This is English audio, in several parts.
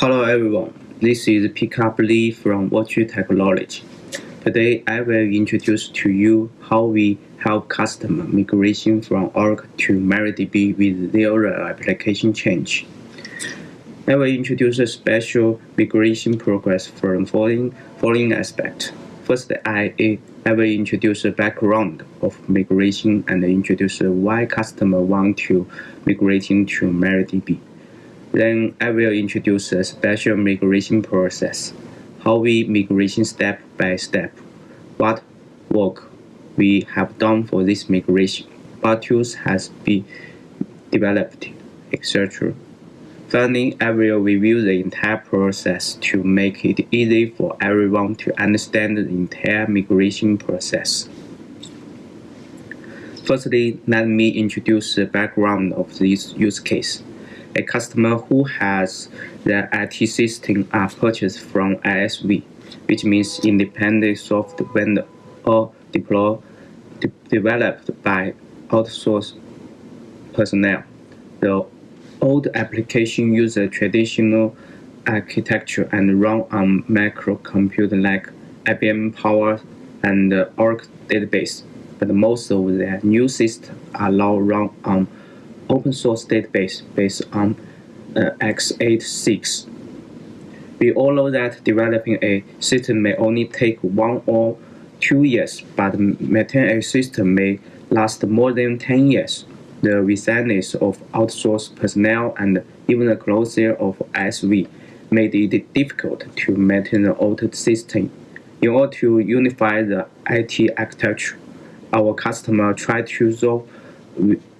Hello everyone, this is Pickup Lee from Woqu Technology. Today I will introduce to you how we help customer migration from Oracle to MariaDB with zero application change. I will introduce a special migration progress from following, following aspect. First, I, I will introduce the background of migration and introduce why customer want to migrating to MariaDB. Then I will introduce a special migration process, how we migration step by step, what work we have done for this migration, what tools has been developed, etc. Finally, I will review the entire process to make it easy for everyone to understand the entire migration process. Firstly, let me introduce the background of this use case a customer who has their IT system are uh, purchased from ISV, which means independent software vendor or deploy, de developed by outsourced personnel. The old application uses traditional architecture and run on microcomputer like IBM Power and Oracle database, but most of the new systems are now run on open source database based on uh, x86. We all know that developing a system may only take one or two years, but maintaining a system may last more than 10 years. The resilience of outsourced personnel and even the closure of ISV made it difficult to maintain the old system. In order to unify the IT architecture, our customer tried to solve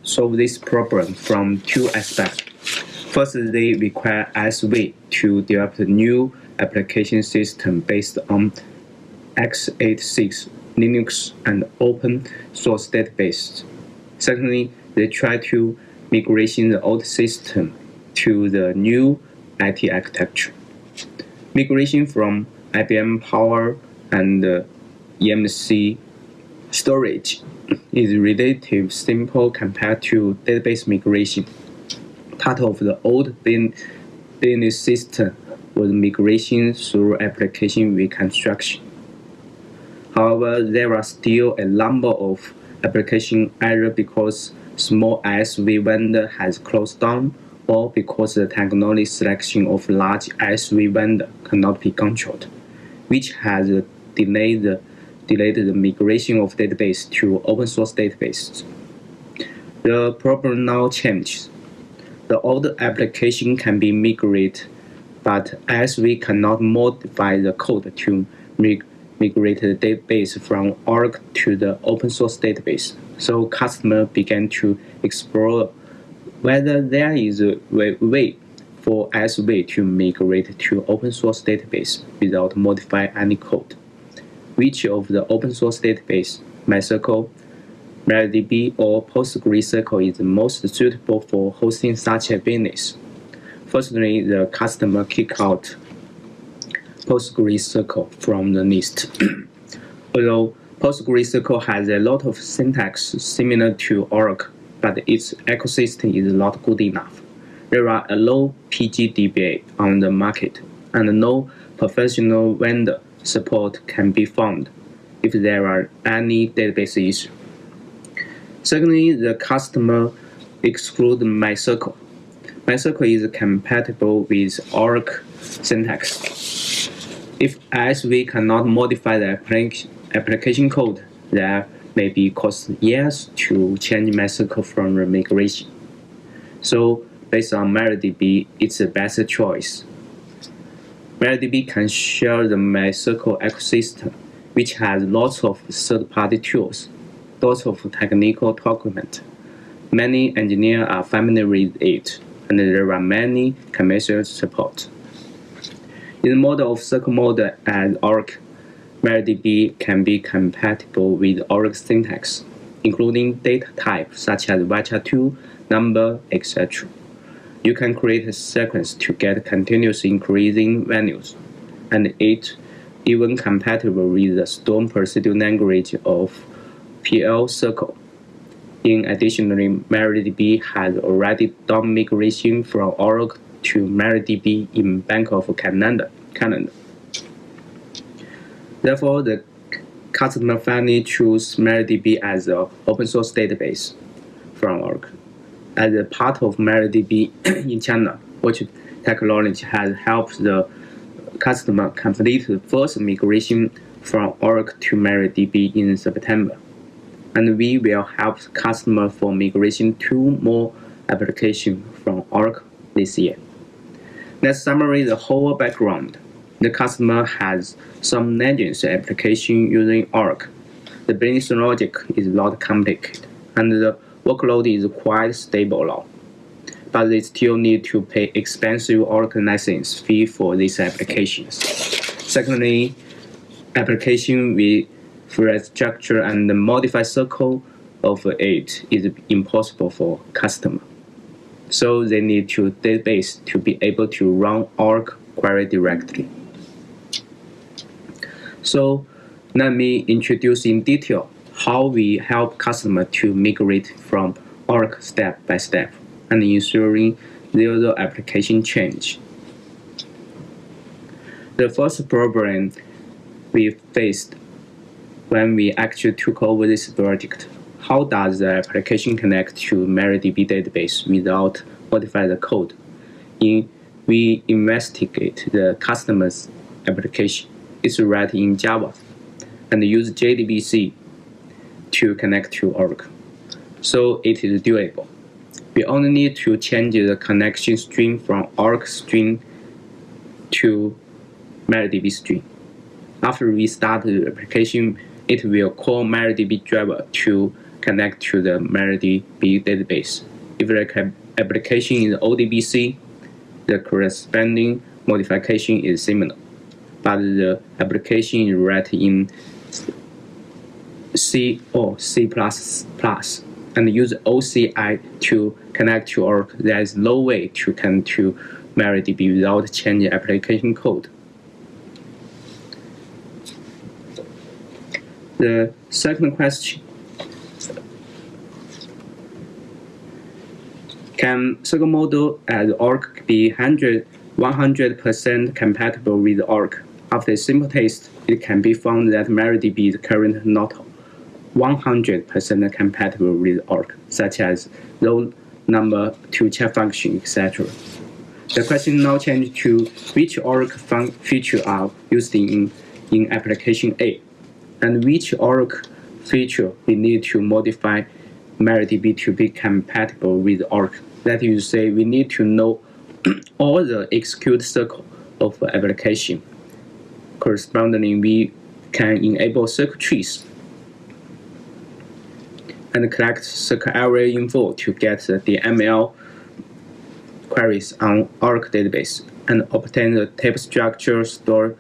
solve this problem from two aspects. First, they require ISV to develop a new application system based on x86, Linux, and open source database. Secondly, they try to migration the old system to the new IT architecture. Migration from IBM Power and uh, EMC storage is relatively simple compared to database migration. Part of the old business system was migration through application reconstruction. However, there are still a number of application either because small ISV vendor has closed down or because the technology selection of large ISV vendor cannot be controlled, which has delayed the delayed the migration of database to open source databases. The problem now changes. The old application can be migrated, but as we cannot modify the code to migrate the database from Oracle to the open source database, so customers began to explore whether there is a way for ISV to migrate to open source database without modifying any code which of the open source database, MySQL, MariaDB, or PostgreSQL is most suitable for hosting such a business. Firstly, the customer kick out PostgreSQL from the list. Although PostgreSQL has a lot of syntax similar to Oracle, but its ecosystem is not good enough. There are a low PGDBA on the market and no professional vendor support can be found if there are any database issues. Secondly, the customer exclude MySQL. MySQL is compatible with Oracle syntax. If ISV cannot modify the application code, there may be cost years to change MySQL from migration. So based on MariaDB, it's the best choice. MariaDB can share the MySQL ecosystem, which has lots of third-party tools, lots of technical documents. Many engineers are familiar with it, and there are many commercial support. In the model of SQL model and Oracle, MariaDB can be compatible with Oracle syntax, including data types such as varchar2, number, etc. You can create a sequence to get continuous increasing values, and it even compatible with the stored procedure language of PL SQL. In addition, MariaDB has already done migration from Oracle to MariaDB in Bank of Canada. Canada. Therefore, the customer finally choose MariaDB as an open source database from Oracle. As a part of MariaDB in China, which technology has helped the customer complete the first migration from Oracle to MariaDB in September. And we will help customer for migration to more application from Oracle this year. Let's summarize the whole background. The customer has some legacy application using Oracle. The business logic is not complicated, and the workload is quite stable now. But they still need to pay expensive Oracle license fee for these applications. Secondly, application with structure and modify SQL of it is impossible for customer. So they need to database to be able to run Oracle query directly. So let me introduce in detail how we help customer to migrate from Oracle step by step and ensuring zero application change. The first problem we faced when we actually took over this project, how does the application connect to MariaDB database without modify the code? In, we investigate the customer's application. It's written in Java and use JDBC to connect to Oracle. So it is doable. We only need to change the connection string from Oracle string to MariaDB string. After we start the application, it will call MariaDB driver to connect to the MariaDB database. If the application is ODBC, the corresponding modification is similar, but the application is written in C or C++ and use OCI to connect to Oracle. There is no way to connect to MariaDB without changing application code. The second question, can SQL model as Oracle be 100% compatible with Oracle? After a simple test, it can be found that MariaDB is currently not 100% compatible with Oracle, such as row number to check function, etc. The question now changes to which Oracle feature are used in, in application A and which Oracle feature we need to modify MariaDB to be compatible with Oracle. That is to say, we need to know all the execute SQL of application. Correspondingly, we can enable SQL trees and collect SQL area info to get the ML queries on Oracle database and obtain the table structure, store,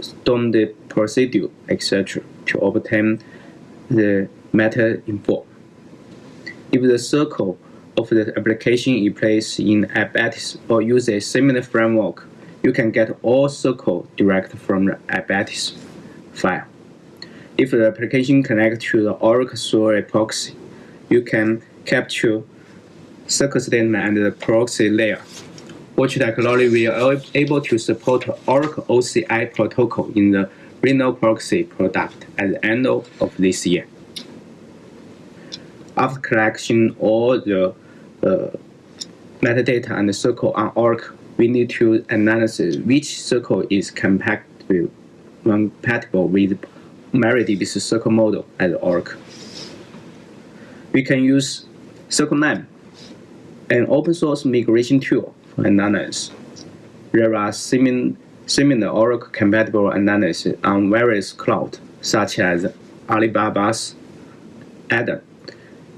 storm the procedure, etc to obtain the meta info. If the SQL of the application is placed in iBatis or use a similar framework, you can get all SQL direct from the iBatis file. If the application connects to the Oracle through proxy, you can capture SQL statement and the proxy layer. Which technology we are able to support Oracle OCI protocol in the Rhino proxy product at the end of this year. After collecting all the uh, metadata and SQL on Oracle, we need to analyze which SQL is compatible, compatible with MariaDB's SQL model at Oracle. We can use SQLines, an open source migration tool for analysis. There are similar Oracle compatible analysis on various clouds, such as Alibaba's Adam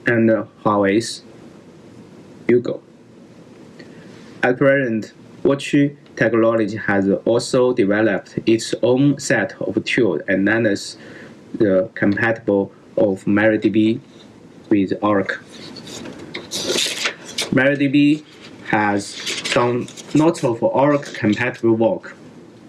and Huawei's UGO. At present, Woqu Technology has also developed its own set of tools and analyze the uh, compatible of MariaDB with Oracle. MariaDB has done lots of Oracle compatible work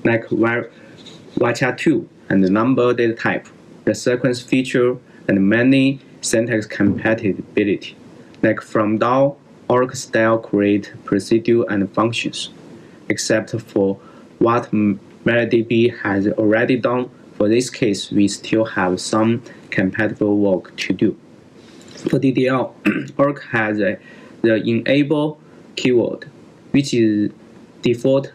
like varchar 2 and the number data type, the sequence feature, and many syntax compatibility, like from DUAL, Oracle style create procedure and functions. Except for what MariaDB has already done. For this case, we still have some compatible work to do. For DDL, Oracle has a, the enable keyword, which is default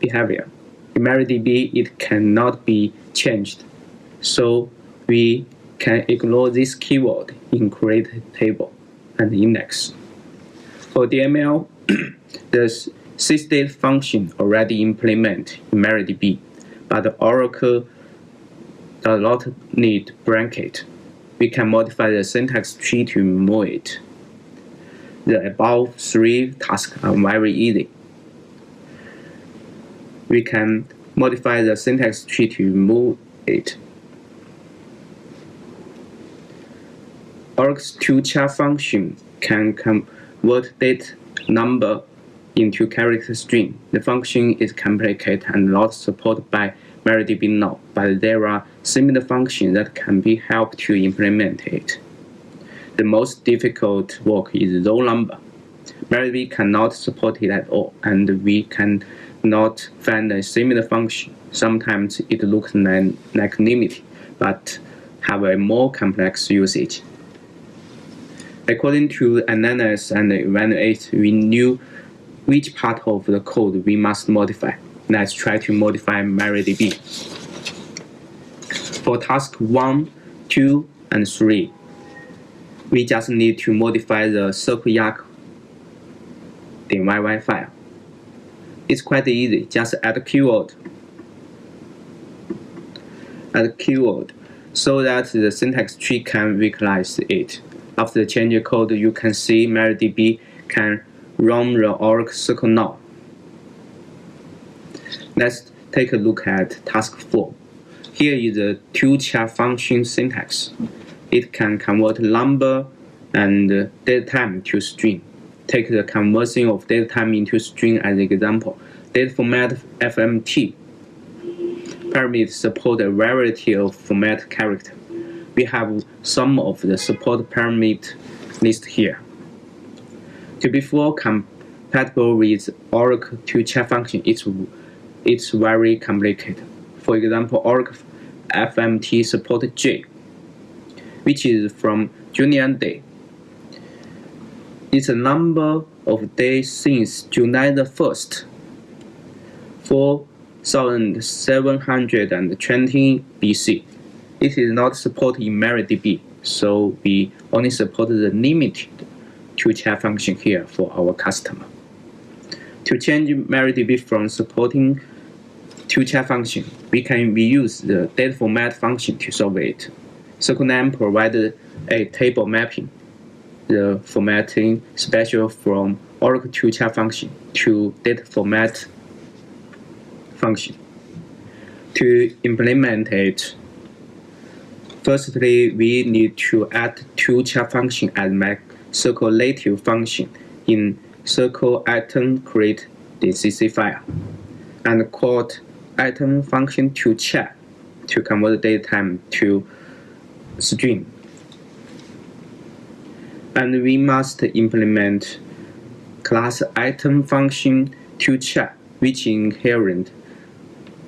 behavior. In MariaDB, it cannot be changed, so we can ignore this keyword in create table and index. For DML, the sysdate function already implemented in MariaDB, but Oracle does not need bracket. We can modify the syntax tree to remove it. The above three tasks are very easy. We can modify the syntax tree to remove it. Oracle's TO_CHAR function can convert date number into character string. The function is complicated and not supported by MariaDB now, but there are similar functions that can be helped to implement it. The most difficult work is row number. MariaDB cannot support it at all, and we cannot find a similar function. Sometimes it looks like, limit, but have a more complex usage. According to analyze and evaluate, we knew which part of the code we must modify. Let's try to modify MariaDB. For task 1, 2, and 3, we just need to modify the sql_yacc.yy file. It's quite easy, just add a keyword. Add a keyword so that the syntax tree can recognize it. After the change code, you can see MariaDB can run the Oracle SQL now. Let's take a look at task 4. Here is the TO_CHAR function syntax. It can convert number and date time to string. Take the conversion of date time into string as an example. Date format FMT parameters support a variety of format character. we have some of the support parameter list here. To be fully compatible with Oracle TO_CHAR function, it's, it's very complicated. For example, Oracle FMT support J, which is from Julian Day. It's a number of days since July the 1st, 4720 BC. It is not supported in MariaDB, so we only support the limited TO_CHAR function here for our customer. To change MariaDB from supporting TO_CHAR function, we can reuse the data format function to solve it. SQLines provided a table mapping the formatting special from Oracle TO_CHAR function to data format function. To implement it, Firstly, we need to add TO_CHAR function as native function in SQL item create DCC file and call item function to check to convert date time to string. And we must implement class item function to check which inherent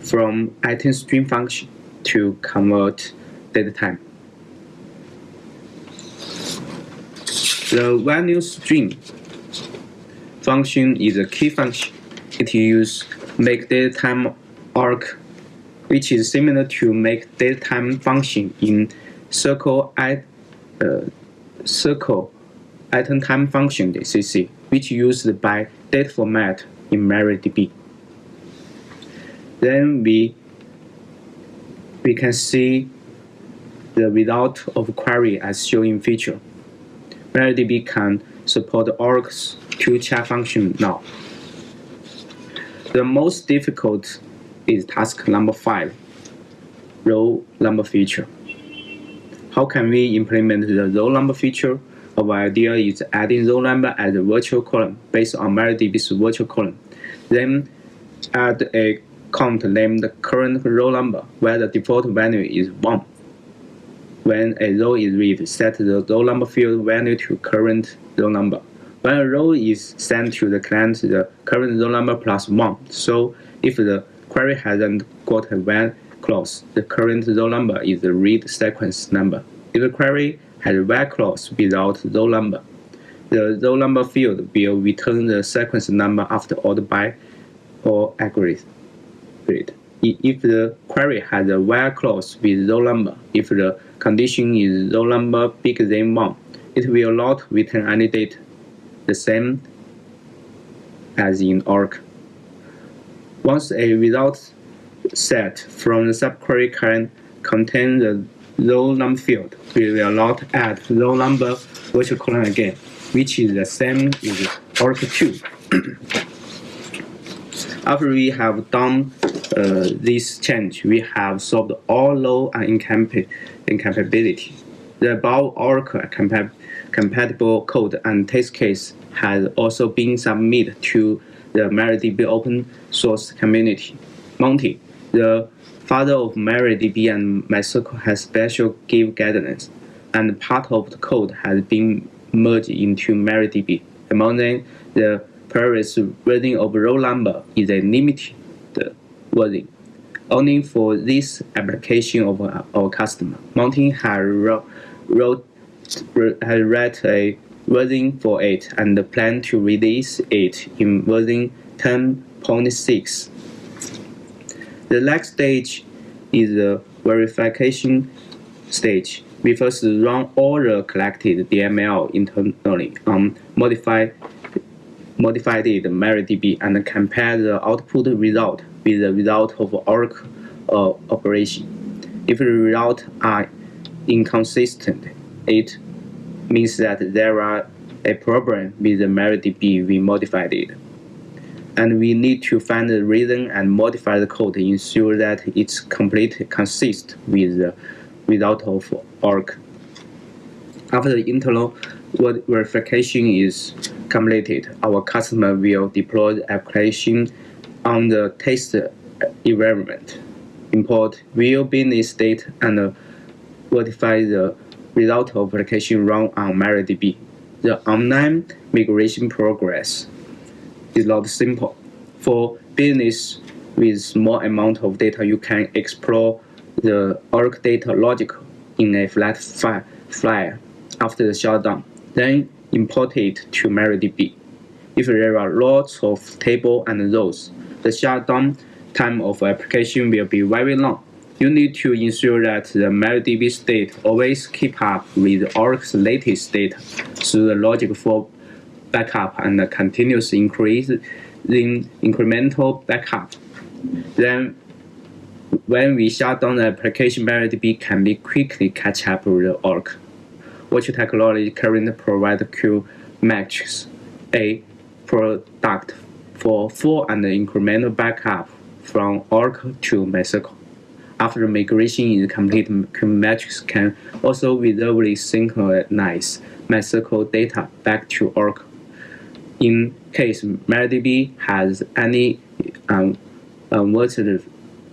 from item string function to convert data time. The value string function is a key function. It uses make data time arc, which is similar to make data time function in SQL at uh, SQL item time function DCC, which used by date format in MariaDB. Then we we can see the result of query as shown in feature. MariaDB can support Oracle's TO_CHAR function now. The most difficult is task number 5, row number feature. How can we implement the row number feature? Our idea is adding row number as a virtual column based on MariaDB's virtual column. Then add a count named current row number where the default value is 1. When a row is read, set the row number field value to current row number. When a row is sent to the client, the current row number plus 1. So if the query hasn't got a when clause, the current row number is the read sequence number. If the query has a while clause without row number, the row number field will return the sequence number after order by or aggregate. If the query has a while clause with row number, if the condition is row number bigger than 1, it will not return any data, the same as in ORC. Once a result set from the subquery can contain the row number field, we will not add row number virtual colon again, which is the same as ORC 2. After we have done uh, this change, we have solved all low and incompatibility. The above Oracle compa compatible code and test case has also been submitted to the MariaDB open source community. Monty, the father of MariaDB and MySQL has special give guidance, and part of the code has been merged into MariaDB. Among them, the previous version of row number is a limited version, only for this application of our customer. Monty has wrote, a version for it and plan to release it in version 10.6. The next stage is the verification stage. We first run all the collected DML internally um, on modified modified MariaDB and compare the output result with the result of Oracle uh, operation. If the results are inconsistent, it means that there are a problem with the MariaDB we modified it. And we need to find the reason and modify the code to ensure that it's completely consistent with the result of Oracle. After the internal verification is completed, our customer will deploy the application on the test environment, import real business data, and verify the result of application run on MariaDB. The online migration progress is not simple. For business with small amount of data, you can explore the Oracle data logic in a flat file after the shutdown, then import it to MariaDB. If there are lots of tables and rows, the shutdown time of application will be very long. You need to ensure that the MariaDB state always keep up with Oracle's latest data through the logic for backup and the continuous increase in incremental backup. Then when we shut down the application, MariaDB can be quickly catch up with Oracle which technology currently provide Q matrix, a product for full and incremental backup from Oracle to MySQL. After migration is complete, QMatrix can also visibly synchronize MySQL data back to Oracle. In case MariaDB has any um, unwanted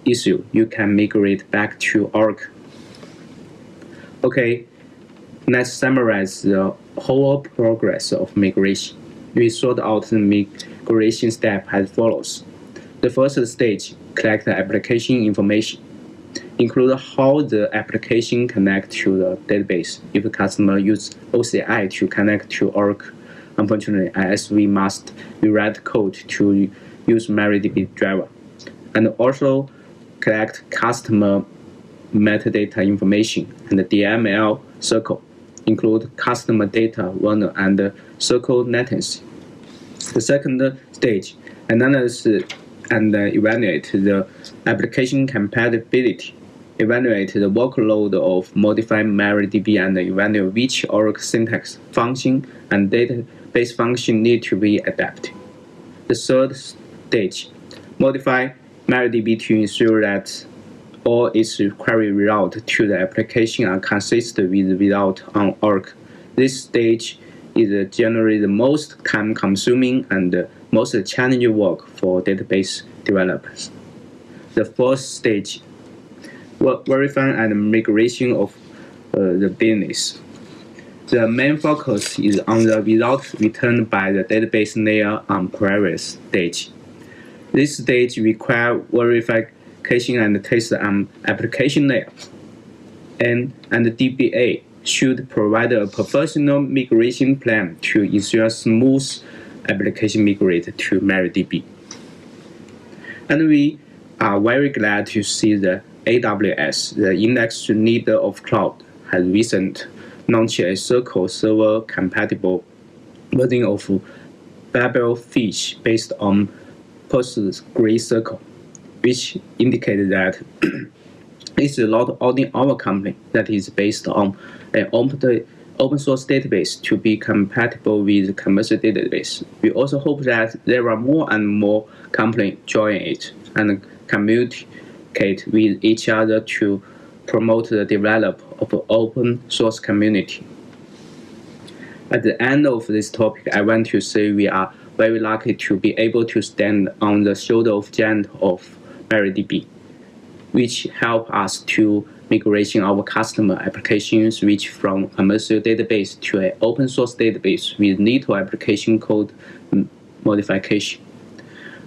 issue, you can migrate back to Oracle. Okay, Let's summarize the whole progress of migration. We sort out the migration step as follows. The first stage, collect the application information. Include how the application connect to the database. If a customer use OCI to connect to Oracle, unfortunately, as we must rewrite code to use MariaDB driver. And also collect customer metadata information and the DML SQL include customer data, runner, and SQL latency. The second stage, analyze and evaluate the application compatibility. Evaluate the workload of modifying MariaDB and evaluate which Oracle syntax, function, and database function need to be adapted. The third stage, modify MariaDB to ensure that all its query result to the application are consistent with result on Oracle. This stage is generally the most time-consuming and most challenging work for database developers. The fourth stage, verifying and migration of uh, the business. The main focus is on the results returned by the database layer on previous stage. This stage requires verification and test on application layer. N and DBA should provide a professional migration plan to ensure smooth application migrate to MariaDB. And we are very glad to see the AWS, the index leader of cloud, has recently launched a SQL Server compatible version of Babelfish based on PostgreSQL, which indicated that it's a lot in our company that is based on an open, open source database to be compatible with commercial database. We also hope that there are more and more companies join it and communicate with each other to promote the development of open source community. At the end of this topic, I want to say we are very lucky to be able to stand on the shoulder of giant of MariaDB, which help us to migration our customer applications which from a commercial database to an open source database with little application code modification.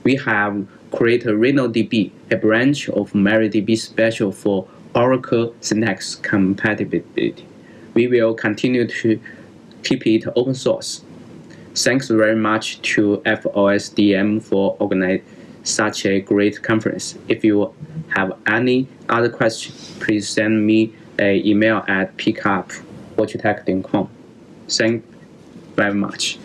We have created RhinoDB, a branch of MariaDB special for Oracle Syntax compatibility. We will continue to keep it open source. Thanks very much to FOSDEM for organizing such a great conference. If you have any other questions, please send me an email at pickup.watchtech.com. Thank you very much.